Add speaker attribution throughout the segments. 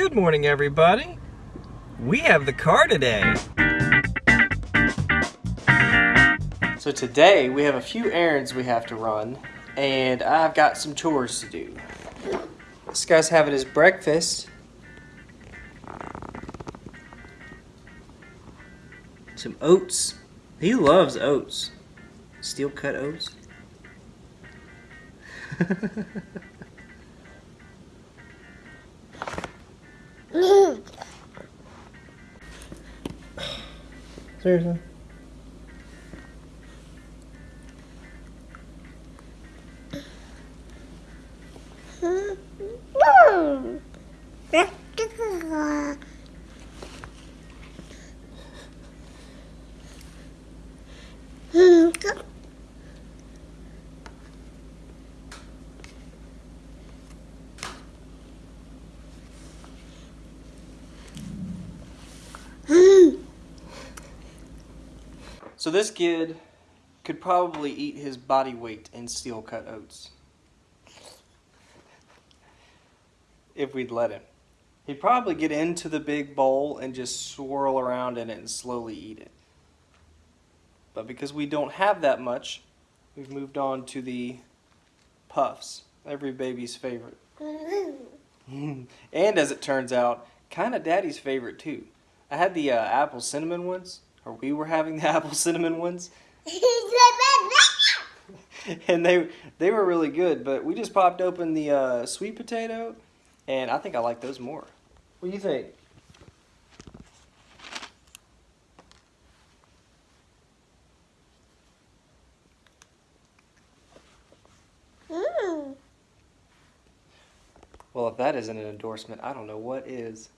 Speaker 1: Good morning, everybody. We have the car today. So today we have a few errands we have to run, and I've got some chores to do. This guy's having his breakfast. Some oats. He loves oats. Steel cut oats. Seriously? So this kid could probably eat his body weight in steel cut oats. If we'd let him. He'd probably get into the big bowl and just swirl around in it and slowly eat it. But because we don't have that much, we've moved on to the puffs. Every baby's favorite. and as it turns out, kind of daddy's favorite too. I had the uh, apple cinnamon ones or we were having the apple cinnamon ones. and they they were really good, but we just popped open the uh, sweet potato, and I think I like those more. What do you think? Mm. Well, if that isn't an endorsement, I don't know what is.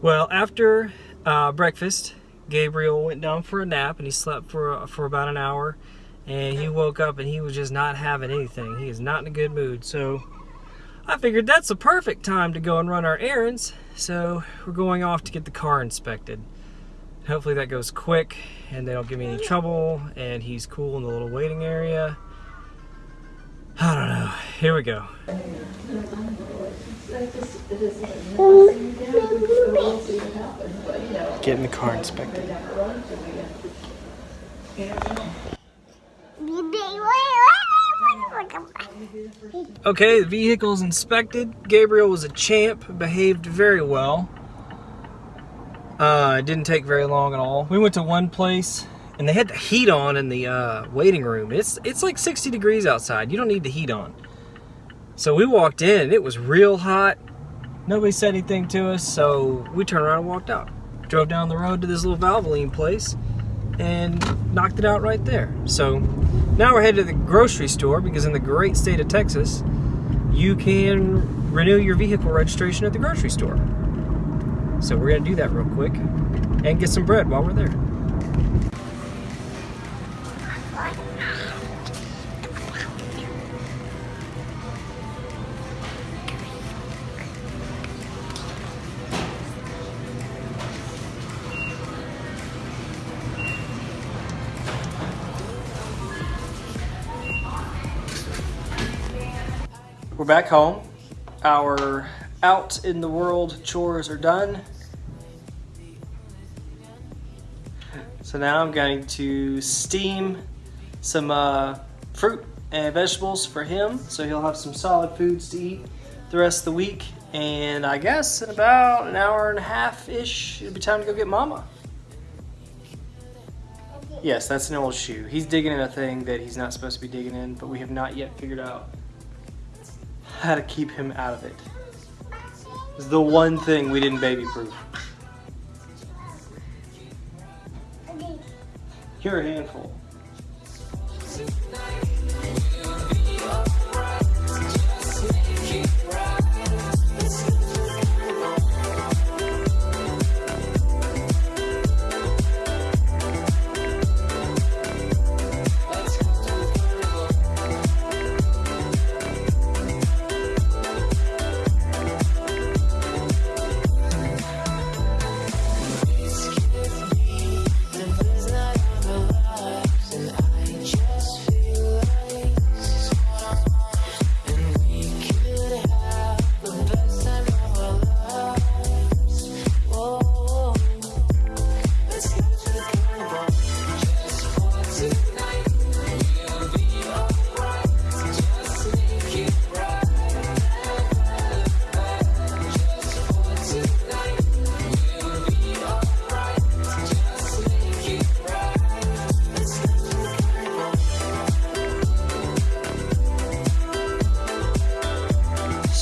Speaker 1: Well, after uh, breakfast, Gabriel went down for a nap and he slept for, for about an hour. And he woke up and he was just not having anything. He is not in a good mood. So I figured that's the perfect time to go and run our errands. So we're going off to get the car inspected. Hopefully that goes quick and they don't give me any trouble and he's cool in the little waiting area. I don't know. Here we go. Getting the car inspected. Okay, the vehicle's inspected. Gabriel was a champ, behaved very well. Uh, it didn't take very long at all. We went to one place and they had the heat on in the uh, waiting room. It's it's like 60 degrees outside. You don't need the heat on. So we walked in, it was real hot. Nobody said anything to us, so we turned around and walked out. Drove down the road to this little Valvoline place and knocked it out right there. So now we're headed to the grocery store because in the great state of Texas, you can renew your vehicle registration at the grocery store. So we're gonna do that real quick and get some bread while we're there. We're back home. Our out in the world chores are done. So now I'm going to steam some uh, fruit and vegetables for him so he'll have some solid foods to eat the rest of the week. And I guess in about an hour and a half-ish, it'll be time to go get mama. Yes, that's an old shoe. He's digging in a thing that he's not supposed to be digging in, but we have not yet figured out how to keep him out of it. It's the one thing we didn't baby proof. You're a handful.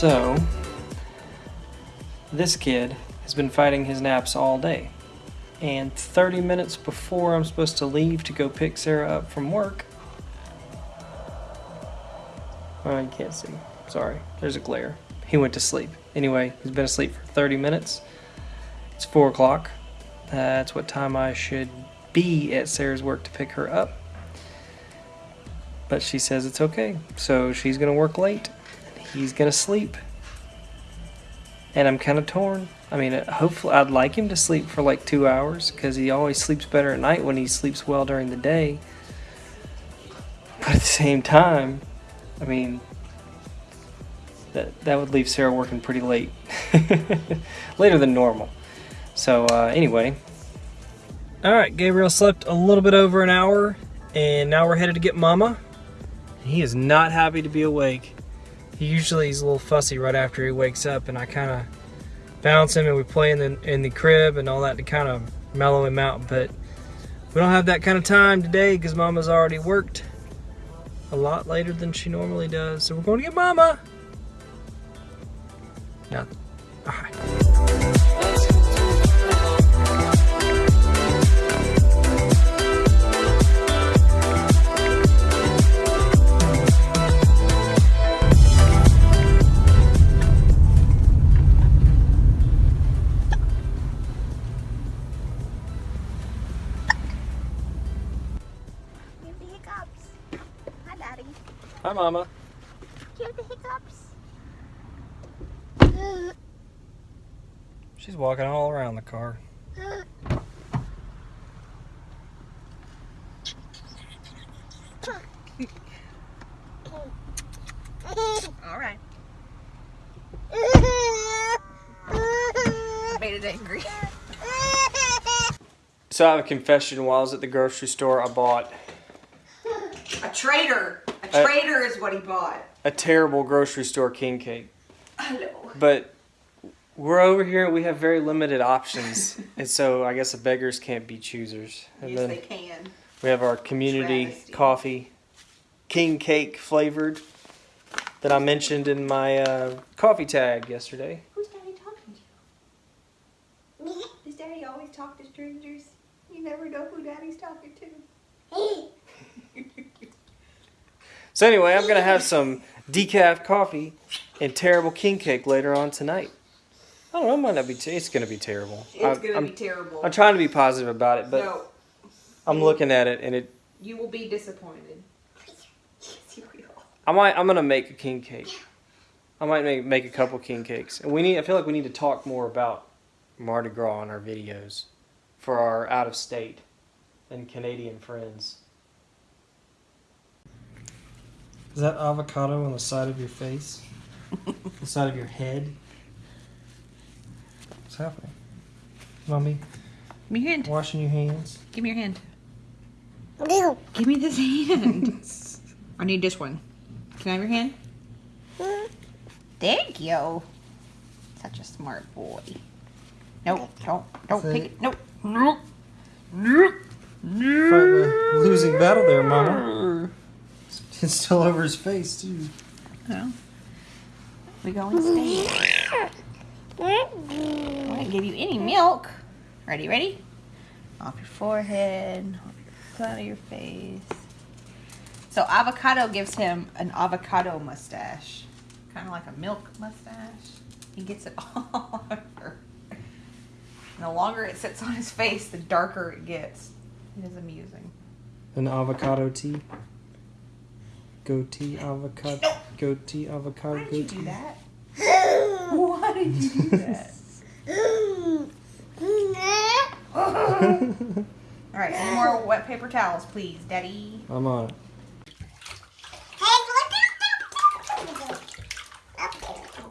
Speaker 1: So, this kid has been fighting his naps all day. And 30 minutes before I'm supposed to leave to go pick Sarah up from work, oh, you can't see. Sorry, there's a glare. He went to sleep. Anyway, he's been asleep for 30 minutes. It's 4 o'clock. That's what time I should be at Sarah's work to pick her up. But she says it's okay. So she's going to work late. He's going to sleep. And I'm kind of torn. I mean, uh, hopefully, I'd like him to sleep for like two hours because he always sleeps better at night when he sleeps well during the day. But at the same time, I mean, that that would leave Sarah working pretty late, later than normal. So uh, anyway, all right, Gabriel slept a little bit over an hour, and now we're headed to get Mama. He is not happy to be awake. He usually is a little fussy right after he wakes up, and I kind of bounce him and we play in the in the crib and all that to kind of mellow him out. But we don't have that kind of time today because Mama's already worked a lot later than she normally does. So we're going to get Mama.
Speaker 2: Hi,
Speaker 1: Mama.
Speaker 2: Give the hiccups.
Speaker 1: She's walking all around the car.
Speaker 2: All right. Made it angry.
Speaker 1: So I have a confession. While I was at the grocery store, I bought
Speaker 3: A traitor. A traitor is what he bought.
Speaker 1: a terrible grocery store king cake.
Speaker 3: Hello.
Speaker 1: But we're over here. We have very limited options, and so I guess the beggars can't be choosers. And
Speaker 3: Yes,
Speaker 1: then
Speaker 3: they can.
Speaker 1: we have our community
Speaker 3: Travesty.
Speaker 1: coffee, king cake flavored, that I mentioned in my uh, coffee tag yesterday.
Speaker 3: Who's daddy talking to? Does daddy always talk to strangers? You never know who daddy's talking to.
Speaker 1: So anyway, I'm gonna have some decaf coffee and terrible king cake later on tonight. I don't know. It might not be. T- it's gonna be terrible.
Speaker 3: It's gonna
Speaker 1: I'm,
Speaker 3: be terrible.
Speaker 1: I'm trying to be positive about it, but
Speaker 3: no,
Speaker 1: I'm looking at it and it.
Speaker 3: you will be disappointed. Yes, you will.
Speaker 1: I might. I'm gonna make a king cake. I might make make a couple king cakes, and we need. I feel like we need to talk more about Mardi Gras in our videos for our out of state and Canadian friends. Is that avocado on the side of your face? the side of your head? What's happening? Mommy,
Speaker 3: Give me your hand.
Speaker 1: washing your hands.
Speaker 3: Give me your hand. Give me this hand. I need this one. Can I have your hand? Thank you. Such a smart boy. Nope, don't, don't
Speaker 1: Say-
Speaker 3: pick it. Nope. Nope.
Speaker 1: Fighting a losing battle there, Mama. It's still over his face, too.
Speaker 3: Well, we go and stay. I didn't give you any milk. Ready, ready? Off your forehead, off your of your face. So avocado gives him an avocado mustache, kind of like a milk mustache. He gets it all over. And the longer it sits on his face, the darker it gets. It is amusing.
Speaker 1: An avocado tea. Goatee avocado. Goatee avocado.
Speaker 3: Why did you
Speaker 1: goatee.
Speaker 3: do that? Why did you do that? All right, any more wet paper towels, please, Daddy?
Speaker 1: I'm on it.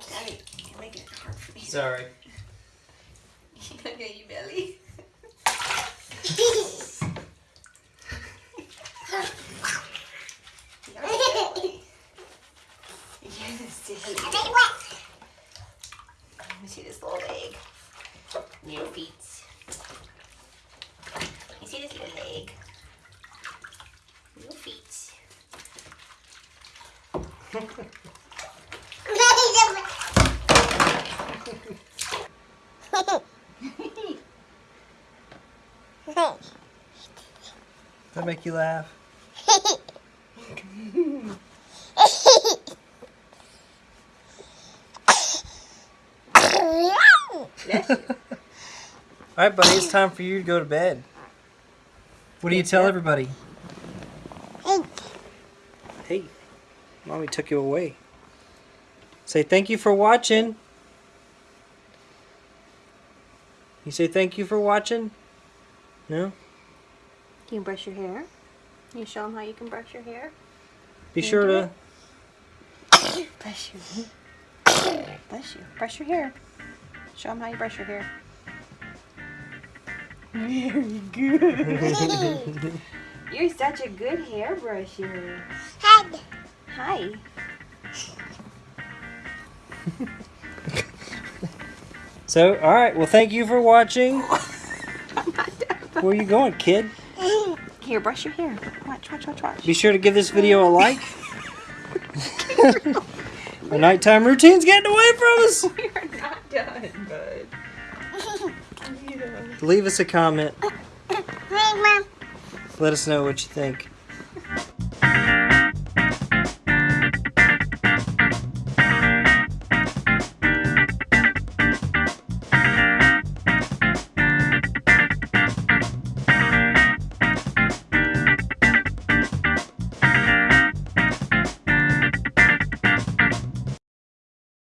Speaker 3: Daddy, you're making it hard for me.
Speaker 1: Sorry.
Speaker 3: okay, you belly. Yes, Daddy. Let me see this little leg. Little feet. You see this little leg? Little feet.
Speaker 1: that make you laugh? All right, buddy, it's time for you to go to bed. What do you tell everybody? Hey, mommy took you away. Say thank you for watching. You say thank you for watching? No?
Speaker 3: Can you brush your hair? Can you show them how you can brush your hair?
Speaker 1: Be
Speaker 3: you
Speaker 1: sure to.
Speaker 3: Brush your Bless you. Brush your hair. Show them how you brush your hair. Very good. You're such a good hairbrush,er
Speaker 2: Head.
Speaker 3: Hi.
Speaker 1: So, all right. Well, thank you for watching.
Speaker 3: I'm not done.
Speaker 1: Where you going, kid?
Speaker 3: Here, brush your hair. Watch, watch, watch, watch.
Speaker 1: Be sure to give this video a like. Our nighttime routine's getting away from us.
Speaker 3: We are not done, bud.
Speaker 1: Leave us a comment. Let us know what you think.